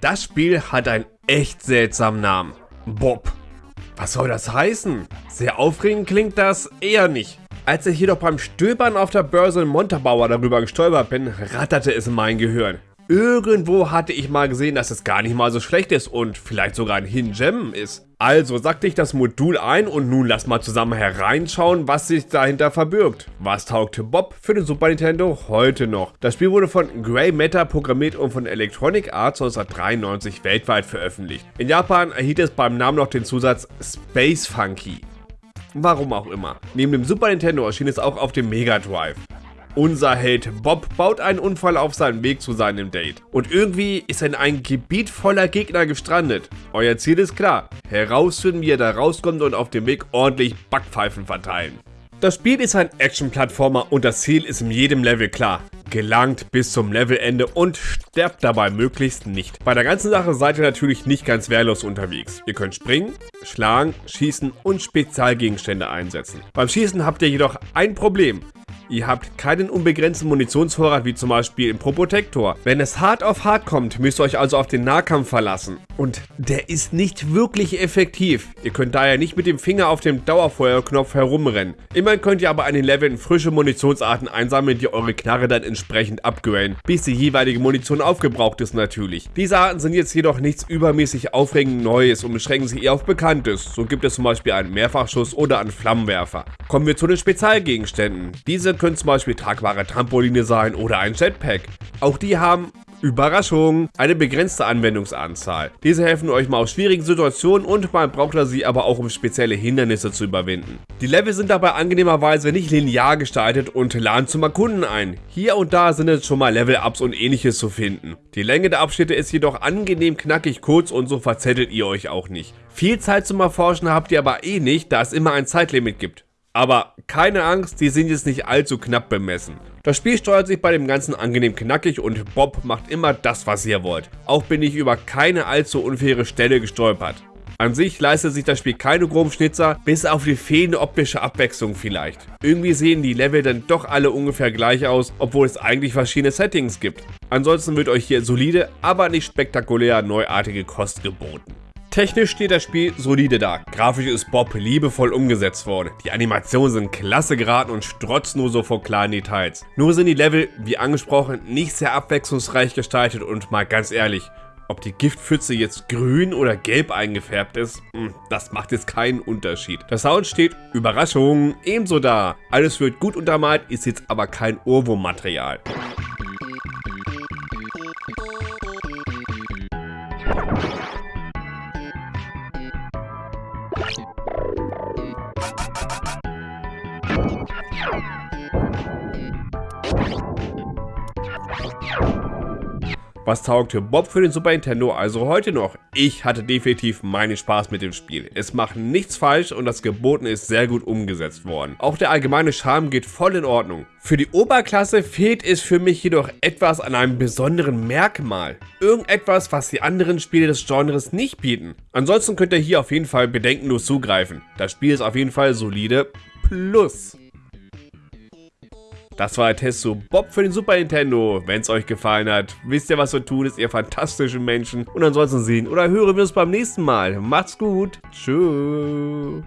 das Spiel hat einen echt seltsamen Namen. Bob. Was soll das heißen? Sehr aufregend klingt das eher nicht. Als ich jedoch beim Stöbern auf der Börse in Montabaur darüber gestolpert bin, ratterte es in mein Gehirn. Irgendwo hatte ich mal gesehen, dass es gar nicht mal so schlecht ist und vielleicht sogar ein Hidden Gem ist. Also sagte ich das Modul ein und nun lass mal zusammen hereinschauen, was sich dahinter verbirgt. Was taugte Bob für den Super Nintendo heute noch? Das Spiel wurde von Grey Matter programmiert und von Electronic Arts 1993 weltweit veröffentlicht. In Japan erhielt es beim Namen noch den Zusatz Space Funky. Warum auch immer. Neben dem Super Nintendo erschien es auch auf dem Mega Drive. Unser Held Bob baut einen Unfall auf seinem Weg zu seinem Date. Und irgendwie ist er in ein Gebiet voller Gegner gestrandet. Euer Ziel ist klar, herausfinden wie er da rauskommt und auf dem Weg ordentlich Backpfeifen verteilen. Das Spiel ist ein Action-Plattformer und das Ziel ist in jedem Level klar. Gelangt bis zum Levelende und sterbt dabei möglichst nicht. Bei der ganzen Sache seid ihr natürlich nicht ganz wehrlos unterwegs. Ihr könnt springen, schlagen, schießen und Spezialgegenstände einsetzen. Beim Schießen habt ihr jedoch ein Problem. Ihr habt keinen unbegrenzten Munitionsvorrat wie zum Beispiel im Probotector. Wenn es hart auf hart kommt, müsst ihr euch also auf den Nahkampf verlassen. Und der ist nicht wirklich effektiv. Ihr könnt daher nicht mit dem Finger auf dem Dauerfeuerknopf herumrennen. Immerhin könnt ihr aber an den Leveln frische Munitionsarten einsammeln, die eure Knarre dann entsprechend upgraden, bis die jeweilige Munition aufgebraucht ist natürlich. Diese Arten sind jetzt jedoch nichts übermäßig aufregend Neues und beschränken sich eher auf Bekanntes. So gibt es zum Beispiel einen Mehrfachschuss oder einen Flammenwerfer. Kommen wir zu den Spezialgegenständen. Diese können zum Beispiel tragbare Trampoline sein oder ein Jetpack. Auch die haben Überraschung, eine begrenzte Anwendungsanzahl. Diese helfen euch mal aus schwierigen Situationen und man braucht sie aber auch um spezielle Hindernisse zu überwinden. Die Level sind dabei angenehmerweise nicht linear gestaltet und laden zum Erkunden ein. Hier und da sind jetzt schon mal Level-Ups und ähnliches zu finden. Die Länge der Abschnitte ist jedoch angenehm knackig kurz und so verzettelt ihr euch auch nicht. Viel Zeit zum Erforschen habt ihr aber eh nicht, da es immer ein Zeitlimit gibt. Aber keine Angst, die sind jetzt nicht allzu knapp bemessen. Das Spiel steuert sich bei dem Ganzen angenehm knackig und Bob macht immer das, was ihr wollt. Auch bin ich über keine allzu unfaire Stelle gestolpert. An sich leistet sich das Spiel keine groben Schnitzer, bis auf die fehlende optische Abwechslung vielleicht. Irgendwie sehen die Level dann doch alle ungefähr gleich aus, obwohl es eigentlich verschiedene Settings gibt. Ansonsten wird euch hier solide, aber nicht spektakulär neuartige Kost geboten. Technisch steht das Spiel solide da. Grafisch ist Bob liebevoll umgesetzt worden. Die Animationen sind klasse geraten und strotzen nur so vor kleinen Details. Nur sind die Level, wie angesprochen, nicht sehr abwechslungsreich gestaltet und mal ganz ehrlich, ob die Giftpfütze jetzt grün oder gelb eingefärbt ist, hm, das macht jetzt keinen Unterschied. Der Sound steht, Überraschung, ebenso da. Alles wird gut untermalt, ist jetzt aber kein Ohrwurmmaterial. Was taugte Bob für den Super Nintendo also heute noch? Ich hatte definitiv meinen Spaß mit dem Spiel. Es macht nichts falsch und das Gebotene ist sehr gut umgesetzt worden. Auch der allgemeine Charme geht voll in Ordnung. Für die Oberklasse fehlt es für mich jedoch etwas an einem besonderen Merkmal. Irgendetwas, was die anderen Spiele des Genres nicht bieten. Ansonsten könnt ihr hier auf jeden Fall bedenkenlos zugreifen. Das Spiel ist auf jeden Fall solide plus. Das war der Test zu Bob für den Super Nintendo. Wenn es euch gefallen hat, wisst ihr, was zu tun ist, ihr fantastischen Menschen. Und ansonsten sehen oder hören wir uns beim nächsten Mal. Macht's gut. Tschüss.